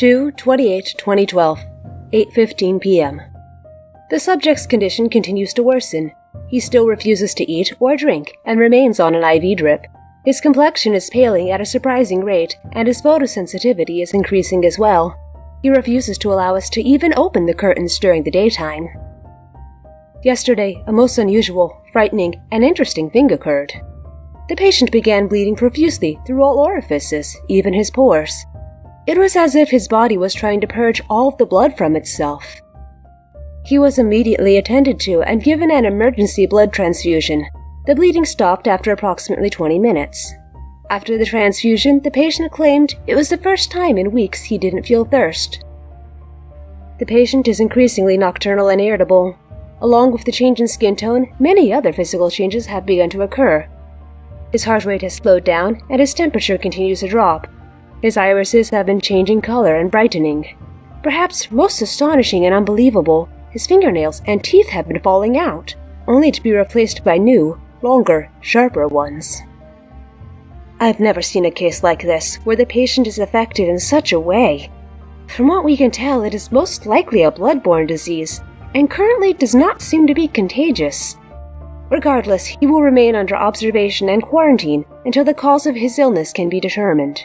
2 28 2012, 8:15 p.m. The subject's condition continues to worsen. He still refuses to eat or drink and remains on an IV drip. His complexion is paling at a surprising rate, and his photosensitivity is increasing as well. He refuses to allow us to even open the curtains during the daytime. Yesterday, a most unusual, frightening, and interesting thing occurred. The patient began bleeding profusely through all orifices, even his pores. It was as if his body was trying to purge all of the blood from itself. He was immediately attended to and given an emergency blood transfusion. The bleeding stopped after approximately 20 minutes. After the transfusion, the patient claimed it was the first time in weeks he didn't feel thirst. The patient is increasingly nocturnal and irritable. Along with the change in skin tone, many other physical changes have begun to occur. His heart rate has slowed down and his temperature continues to drop. His irises have been changing color and brightening. Perhaps most astonishing and unbelievable, his fingernails and teeth have been falling out, only to be replaced by new, longer, sharper ones. I've never seen a case like this, where the patient is affected in such a way. From what we can tell, it is most likely a blood-borne disease, and currently does not seem to be contagious. Regardless, he will remain under observation and quarantine until the cause of his illness can be determined.